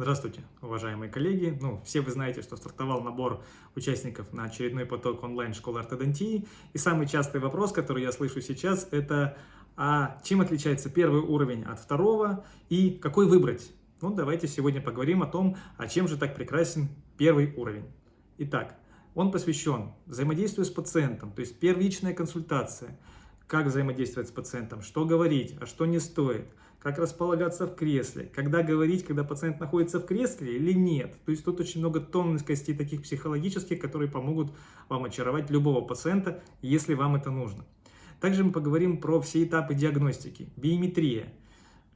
Здравствуйте, уважаемые коллеги. Ну, все вы знаете, что стартовал набор участников на очередной поток онлайн-школы ортодонтии. И самый частый вопрос, который я слышу сейчас, это а чем отличается первый уровень от второго и какой выбрать? Ну, давайте сегодня поговорим о том, а чем же так прекрасен первый уровень. Итак, он посвящен взаимодействию с пациентом, то есть первичная консультация, как взаимодействовать с пациентом, что говорить, а что не стоит – как располагаться в кресле, когда говорить, когда пациент находится в кресле или нет. То есть тут очень много тонкостей таких психологических, которые помогут вам очаровать любого пациента, если вам это нужно. Также мы поговорим про все этапы диагностики. Биометрия.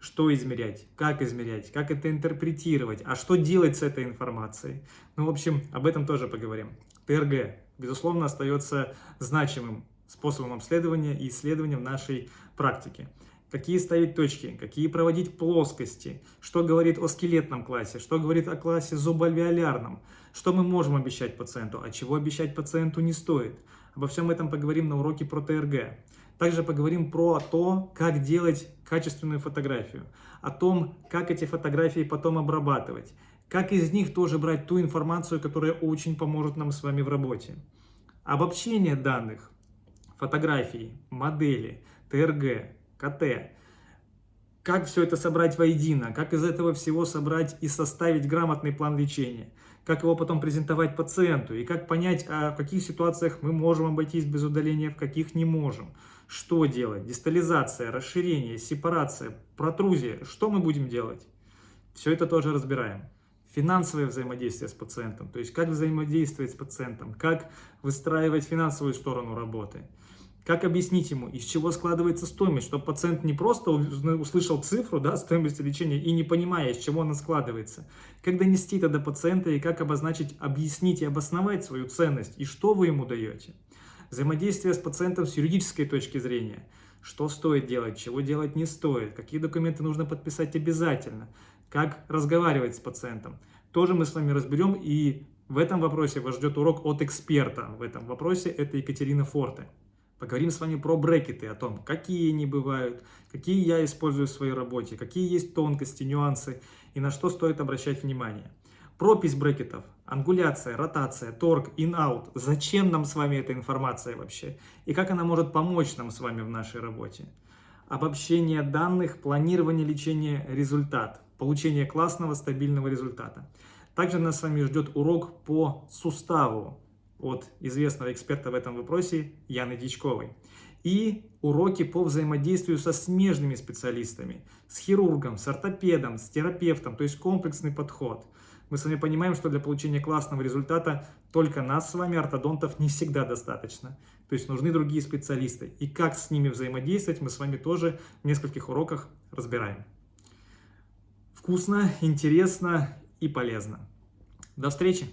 Что измерять, как измерять, как это интерпретировать, а что делать с этой информацией. Ну, в общем, об этом тоже поговорим. ТРГ, безусловно, остается значимым способом обследования и исследования в нашей практике какие ставить точки, какие проводить плоскости, что говорит о скелетном классе, что говорит о классе зубоальвеолярном, что мы можем обещать пациенту, а чего обещать пациенту не стоит. Обо всем этом поговорим на уроке про ТРГ. Также поговорим про то, как делать качественную фотографию, о том, как эти фотографии потом обрабатывать, как из них тоже брать ту информацию, которая очень поможет нам с вами в работе. Обобщение данных, фотографий, модели, ТРГ, КТ. Как все это собрать воедино, как из этого всего собрать и составить грамотный план лечения, как его потом презентовать пациенту, и как понять, а в каких ситуациях мы можем обойтись без удаления, в каких не можем. Что делать? Дистализация, расширение, сепарация, протрузия. Что мы будем делать? Все это тоже разбираем. Финансовое взаимодействие с пациентом, то есть как взаимодействовать с пациентом, как выстраивать финансовую сторону работы – как объяснить ему, из чего складывается стоимость, чтобы пациент не просто услышал цифру да, стоимости лечения и не понимая, из чего она складывается. Как донести это до пациента и как обозначить, объяснить и обосновать свою ценность и что вы ему даете. Взаимодействие с пациентом с юридической точки зрения. Что стоит делать, чего делать не стоит, какие документы нужно подписать обязательно, как разговаривать с пациентом. Тоже мы с вами разберем и в этом вопросе вас ждет урок от эксперта. В этом вопросе это Екатерина Форте. Поговорим с вами про брекеты, о том, какие они бывают, какие я использую в своей работе, какие есть тонкости, нюансы и на что стоит обращать внимание. Пропись брекетов, ангуляция, ротация, торг, in-out. Зачем нам с вами эта информация вообще? И как она может помочь нам с вами в нашей работе? Обобщение данных, планирование лечения, результат. Получение классного, стабильного результата. Также нас с вами ждет урок по суставу от известного эксперта в этом вопросе Яны Дичковой. И уроки по взаимодействию со смежными специалистами, с хирургом, с ортопедом, с терапевтом, то есть комплексный подход. Мы с вами понимаем, что для получения классного результата только нас с вами, ортодонтов, не всегда достаточно. То есть нужны другие специалисты. И как с ними взаимодействовать, мы с вами тоже в нескольких уроках разбираем. Вкусно, интересно и полезно. До встречи!